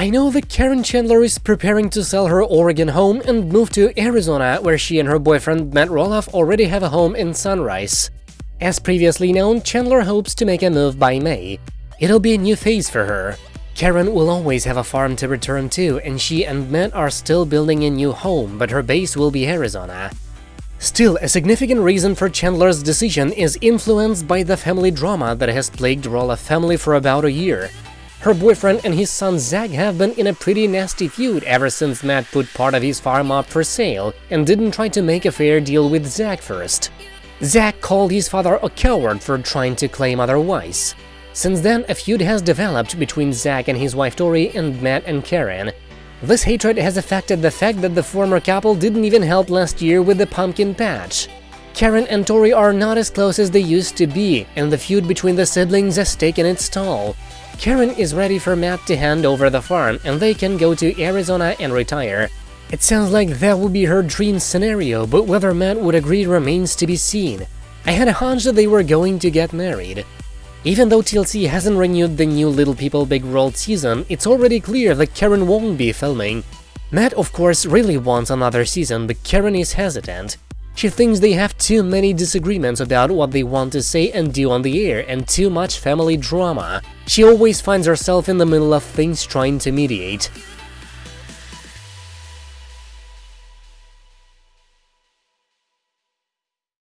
I know that Caryn Chandler is preparing to sell her Oregon home and move to Arizona, where she and her boyfriend Matt Roloff already have a home in Surprise. As previously known, Chandler hopes to make a move by May. It'll be a new phase for her. Caryn will always have a farm to return to, and she and Matt are still building a new home, but her base will be Arizona. Still, a significant reason for Chandler's decision is influenced by the family drama that has plagued Roloff family for about a year. Her boyfriend and his son Zach have been in a pretty nasty feud ever since Matt put part of his farm up for sale and didn't try to make a fair deal with Zach first. Zach called his father a coward for trying to claim otherwise. Since then, a feud has developed between Zach and his wife Tori and Matt and Caryn. This hatred has affected the fact that the former couple didn't even help last year with the pumpkin patch. Caryn and Tori are not as close as they used to be, and the feud between the siblings has taken its toll. Caryn is ready for Matt to hand over the farm and they can go to Arizona and retire. It sounds like that would be her dream scenario, but whether Matt would agree remains to be seen. I had a hunch that they were going to get married. Even though TLC hasn't renewed the new Little People Big World season, it's already clear that Caryn won't be filming. Matt, of course, really wants another season, but Caryn is hesitant. She thinks they have too many disagreements about what they want to say and do on the air and too much family drama. She always finds herself in the middle of things trying to mediate.